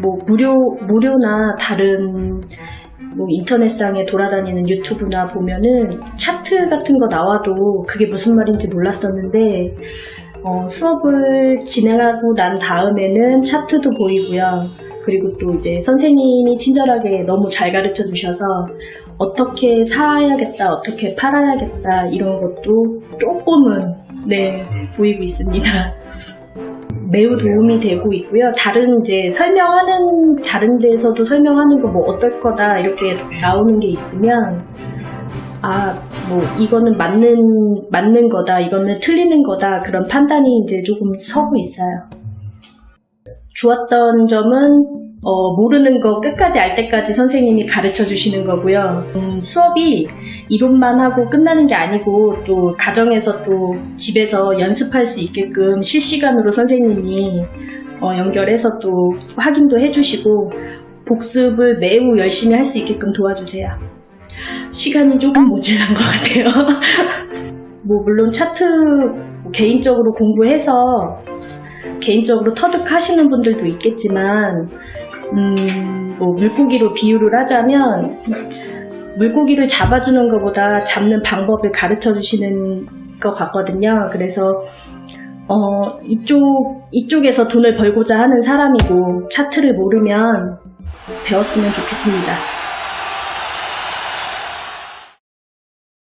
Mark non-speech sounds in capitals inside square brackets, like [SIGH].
뭐 무료 무료나 다른 뭐 인터넷상에 돌아다니는 유튜브나 보면은 차트 같은 거 나와도 그게 무슨 말인지 몰랐었는데 어, 수업을 진행하고 난 다음에는 차트도 보이고요. 그리고 또 이제 선생님이 친절하게 너무 잘 가르쳐 주셔서 어떻게 사야겠다, 어떻게 팔아야겠다 이런 것도 조금은 네 보이고 있습니다. 매우 도움이 되고 있고요. 다른 이제 설명하는 다른 데서도 설명하는 거 뭐 어떨 거다 이렇게 나오는 게 있으면 아 뭐 이거는 맞는 맞는 거다, 이거는 틀리는 거다 그런 판단이 이제 조금 서고 있어요. 좋았던 점은 어, 모르는 거 끝까지 알 때까지 선생님이 가르쳐 주시는 거고요. 음, 수업이 이론만 하고 끝나는 게 아니고 또 가정에서 또 집에서 연습할 수 있게끔 실시간으로 선생님이 어, 연결해서 또 확인도 해주시고 복습을 매우 열심히 할 수 있게끔 도와주세요. 시간이 조금 모자란 것 같아요. [LAUGHS] 뭐 물론 차트 개인적으로 공부해서 개인적으로 터득하시는 분들도 있겠지만 음, 뭐 물고기로 비유를 하자면 물고기를 잡아주는 것보다 잡는 방법을 가르쳐 주시는 것 같거든요. 그래서 어, 이쪽 이쪽에서 돈을 벌고자 하는 사람이고 차트를 모르면 배웠으면 좋겠습니다.